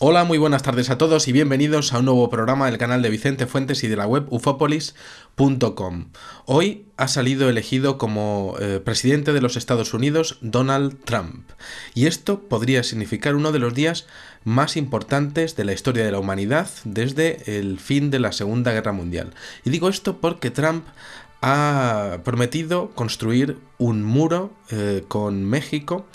Hola, muy buenas tardes a todos y bienvenidos a un nuevo programa del canal de Vicente Fuentes y de la web ufopolis.com. Hoy ha salido elegido como eh, presidente de los Estados Unidos Donald Trump y esto podría significar uno de los días más importantes de la historia de la humanidad desde el fin de la Segunda Guerra Mundial. Y digo esto porque Trump ha prometido construir un muro eh, con México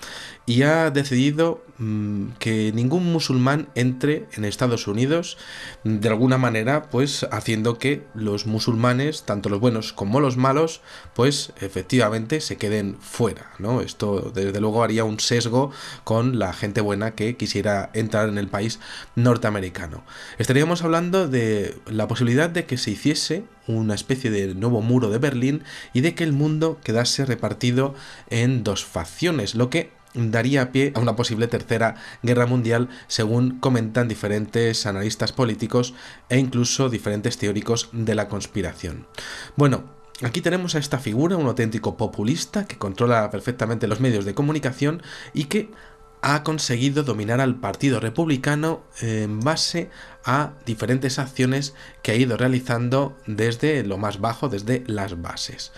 y ha decidido mm, que ningún musulmán entre en Estados Unidos de alguna manera pues haciendo que los musulmanes tanto los buenos como los malos pues efectivamente se queden fuera no esto desde luego haría un sesgo con la gente buena que quisiera entrar en el país norteamericano. Estaríamos hablando de la posibilidad de que se hiciese una especie de nuevo muro de Berlín y de que el mundo quedase repartido en dos facciones lo que daría pie a una posible tercera guerra mundial según comentan diferentes analistas políticos e incluso diferentes teóricos de la conspiración. Bueno, Aquí tenemos a esta figura, un auténtico populista que controla perfectamente los medios de comunicación y que ha conseguido dominar al Partido Republicano en base a diferentes acciones que ha ido realizando desde lo más bajo, desde las bases.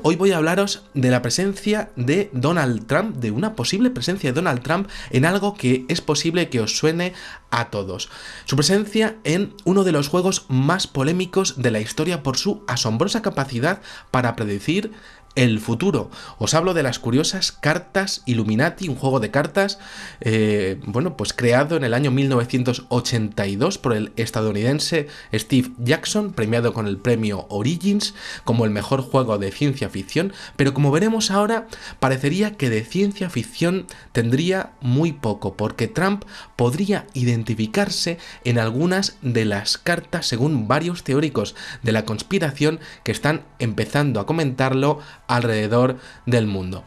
Hoy voy a hablaros de la presencia de Donald Trump, de una posible presencia de Donald Trump en algo que es posible que os suene a todos. Su presencia en uno de los juegos más polémicos de la historia por su asombrosa capacidad para predecir el futuro. Os hablo de las curiosas cartas Illuminati, un juego de cartas, eh, bueno, pues creado en el año 1982 por el estadounidense Steve Jackson, premiado con el premio Origins como el mejor juego de ciencia ficción, pero como veremos ahora, parecería que de ciencia ficción tendría muy poco, porque Trump podría identificarse en algunas de las cartas según varios teóricos de la conspiración que están empezando a comentarlo alrededor del mundo.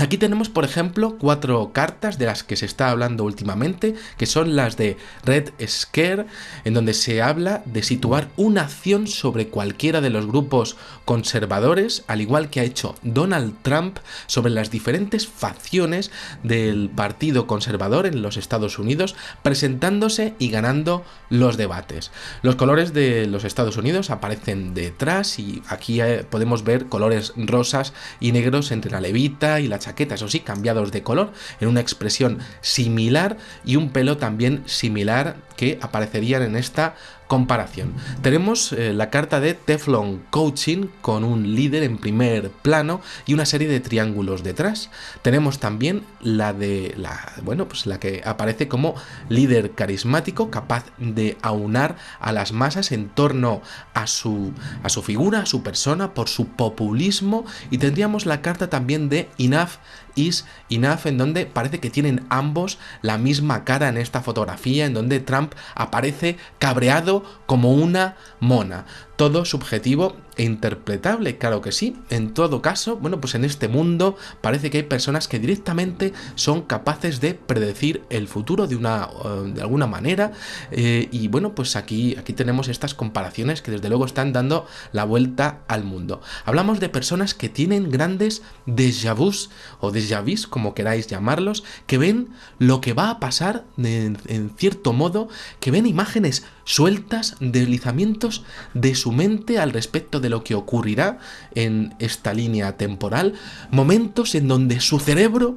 Aquí tenemos, por ejemplo, cuatro cartas de las que se está hablando últimamente, que son las de Red Scare, en donde se habla de situar una acción sobre cualquiera de los grupos conservadores, al igual que ha hecho Donald Trump sobre las diferentes facciones del Partido Conservador en los Estados Unidos, presentándose y ganando los debates. Los colores de los Estados Unidos aparecen detrás y aquí eh, podemos ver colores rosas y negros entre la levita y la chaquetas, o sí, cambiados de color, en una expresión similar y un pelo también similar que aparecerían en esta comparación. Tenemos eh, la carta de Teflon Coaching con un líder en primer plano y una serie de triángulos detrás. Tenemos también la de la bueno, pues la que aparece como líder carismático capaz de aunar a las masas en torno a su a su figura, a su persona por su populismo y tendríamos la carta también de Enough is Enough en donde parece que tienen ambos la misma cara en esta fotografía en donde Trump aparece cabreado como una mona. Todo subjetivo interpretable, claro que sí. En todo caso, bueno, pues en este mundo parece que hay personas que directamente son capaces de predecir el futuro de una de alguna manera eh, y bueno, pues aquí aquí tenemos estas comparaciones que desde luego están dando la vuelta al mundo. Hablamos de personas que tienen grandes déjà vus o déjà vus, como queráis llamarlos, que ven lo que va a pasar en cierto modo, que ven imágenes sueltas, deslizamientos de su mente al respecto de lo que ocurrirá en esta línea temporal, momentos en donde su cerebro,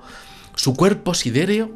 su cuerpo sidéreo,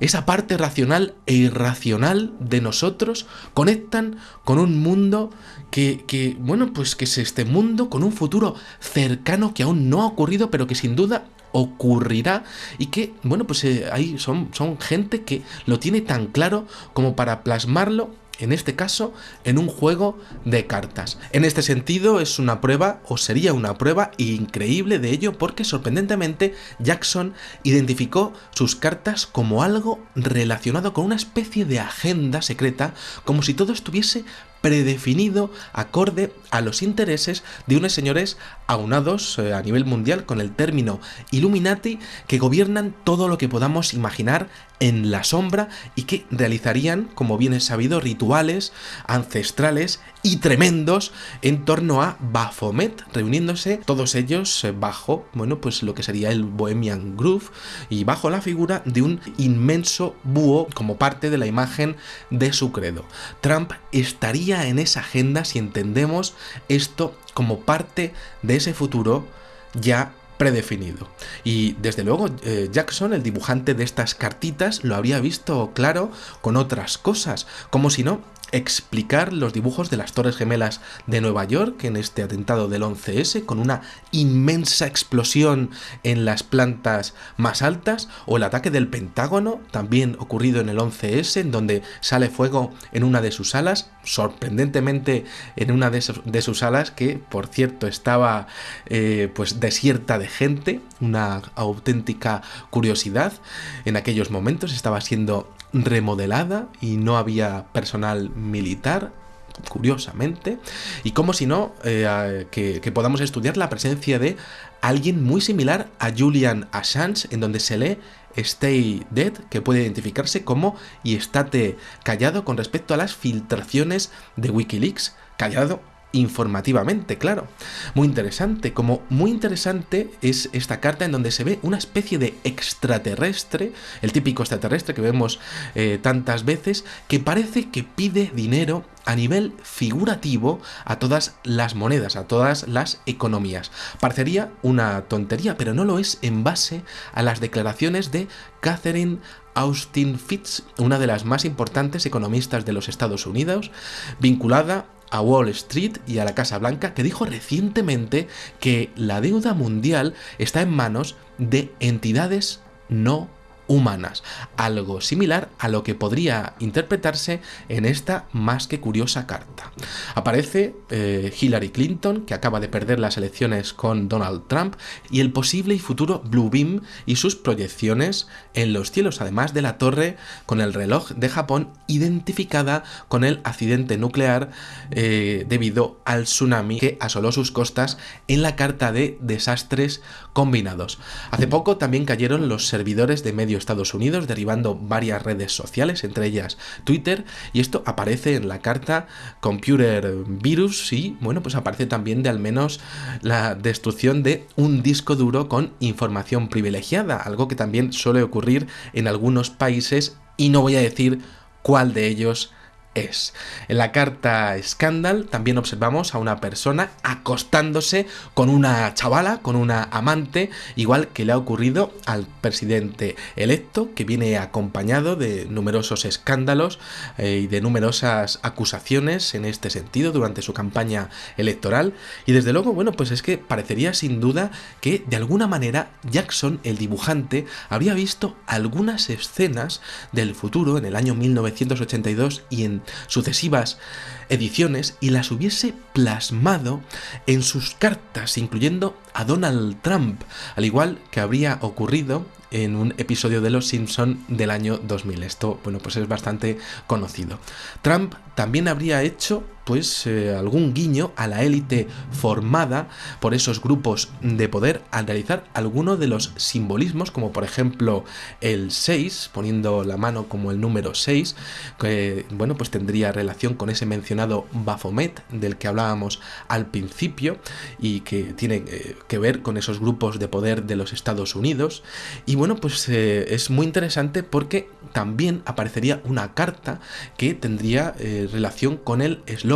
esa parte racional e irracional de nosotros conectan con un mundo que, bueno, pues que es este mundo con un futuro cercano que aún no ha ocurrido, pero que sin duda ocurrirá y que, bueno, pues eh, ahí son, son gente que lo tiene tan claro como para plasmarlo en este caso en un juego de cartas. En este sentido es una prueba, o sería una prueba increíble de ello porque sorprendentemente Jackson identificó sus cartas como algo relacionado con una especie de agenda secreta, como si todo estuviese predefinido acorde a los intereses de unos señores aunados eh, a nivel mundial con el término Illuminati que gobiernan todo lo que podamos imaginar en la sombra y que realizarían, como bien es sabido, rituales ancestrales y tremendos en torno a Baphomet, reuniéndose todos ellos eh, bajo, bueno, pues lo que sería el Bohemian Groove y bajo la figura de un inmenso búho como parte de la imagen de su credo. Trump estaría en esa agenda si entendemos esto como parte de ese futuro ya predefinido. Y desde luego eh, Jackson, el dibujante de estas cartitas, lo habría visto claro con otras cosas, como si no explicar los dibujos de las Torres Gemelas de Nueva York en este atentado del 11S con una inmensa explosión en las plantas más altas o el ataque del Pentágono también ocurrido en el 11S en donde sale fuego en una de sus alas sorprendentemente en una de, sus alas que por cierto estaba eh, pues desierta de gente una auténtica curiosidad. En aquellos momentos estaba siendo remodelada y no había personal militar curiosamente, y como si no, eh, que, que, podamos estudiar la presencia de alguien muy similar a Julian Assange, en donde se lee Stay Dead, que puede identificarse como y estate callado con respecto a las filtraciones de Wikileaks, callado informativamente, claro. Muy interesante, como muy interesante es esta carta en donde se ve una especie de extraterrestre, el típico extraterrestre que vemos eh, tantas veces, que parece que pide dinero a nivel figurativo a todas las monedas, a todas las economías. Parecería una tontería, pero no lo es en base a las declaraciones de Catherine Austin Fitz, una de las más importantes economistas de los Estados Unidos, vinculada a Wall Street y a la Casa Blanca, que dijo recientemente que la deuda mundial está en manos de entidades no humanas, algo similar a lo que podría interpretarse en esta más que curiosa carta. Aparece eh, Hillary Clinton, que acaba de perder las elecciones con Donald Trump, y el posible y futuro Blue Beam y sus proyecciones en los cielos, además de la torre con el reloj de Japón identificada con el accidente nuclear eh, debido al tsunami que asoló sus costas en la carta de desastres combinados. Hace poco también cayeron los servidores de medios Estados Unidos, derivando varias redes sociales, entre ellas Twitter, y esto aparece en la carta Computer Virus y, bueno, pues aparece también de al menos la destrucción de un disco duro con información privilegiada, algo que también suele ocurrir en algunos países y no voy a decir cuál de ellos es. En la carta Scandal también observamos a una persona acostándose con una chavala, con una amante, igual que le ha ocurrido al presidente electo, que viene acompañado de numerosos escándalos eh, y de numerosas acusaciones en este sentido durante su campaña electoral. Y desde luego, bueno, pues es que parecería sin duda que de alguna manera Jackson, el dibujante, había visto algunas escenas del futuro en el año 1982 y en sucesivas ediciones y las hubiese plasmado en sus cartas, incluyendo a Donald Trump, al igual que habría ocurrido en un episodio de Los Simpson del año 2000. Esto, bueno, pues es bastante conocido. Trump también habría hecho pues eh, algún guiño a la élite formada por esos grupos de poder al realizar alguno de los simbolismos como por ejemplo el 6 poniendo la mano como el número 6 que bueno pues tendría relación con ese mencionado Baphomet del que hablábamos al principio y que tiene eh, que ver con esos grupos de poder de los Estados Unidos. Y bueno pues eh, es muy interesante porque también aparecería una carta que tendría relación con el eslogan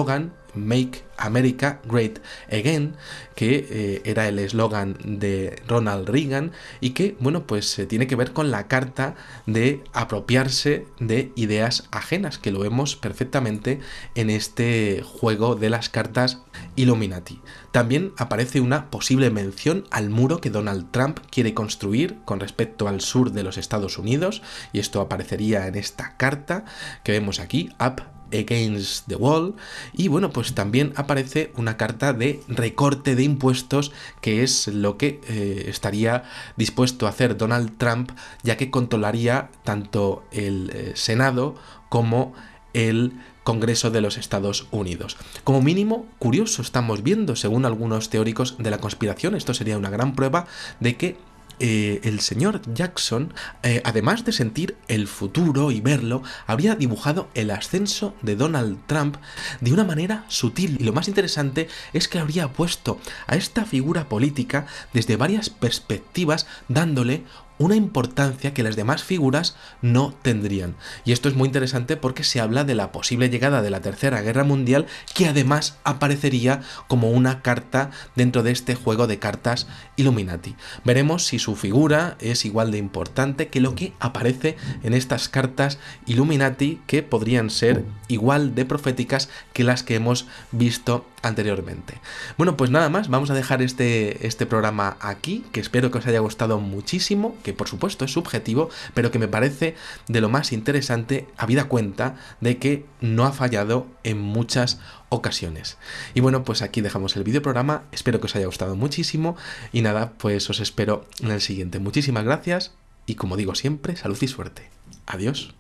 Make America Great Again, que eh, era el eslogan de Ronald Reagan y que, bueno, pues eh, tiene que ver con la carta de apropiarse de ideas ajenas, que lo vemos perfectamente en este juego de las cartas Illuminati. También aparece una posible mención al muro que Donald Trump quiere construir con respecto al sur de los Estados Unidos, y esto aparecería en esta carta que vemos aquí, Up Against the Wall y bueno pues también aparece una carta de recorte de impuestos que es lo que eh, estaría dispuesto a hacer Donald Trump ya que controlaría tanto el eh, Senado como el Congreso de los Estados Unidos. Como mínimo, curioso estamos viendo, según algunos teóricos de la conspiración, esto sería una gran prueba de que eh, el señor Jackson, eh, además de sentir el futuro y verlo, habría dibujado el ascenso de Donald Trump de una manera sutil. Y lo más interesante es que habría puesto a esta figura política desde varias perspectivas, dándole una importancia que las demás figuras no tendrían. Y esto es muy interesante porque se habla de la posible llegada de la Tercera Guerra Mundial que además aparecería como una carta dentro de este juego de cartas Illuminati. Veremos si su figura es igual de importante que lo que aparece en estas cartas Illuminati que podrían ser igual de proféticas que las que hemos visto anteriormente. Bueno, pues nada más, vamos a dejar este, este programa aquí, que espero que os haya gustado muchísimo, que por supuesto es subjetivo, pero que me parece de lo más interesante, habida cuenta de que no ha fallado en muchas ocasiones. Y bueno, pues aquí dejamos el video programa, espero que os haya gustado muchísimo y nada, pues os espero en el siguiente. Muchísimas gracias y como digo siempre, salud y suerte. Adiós.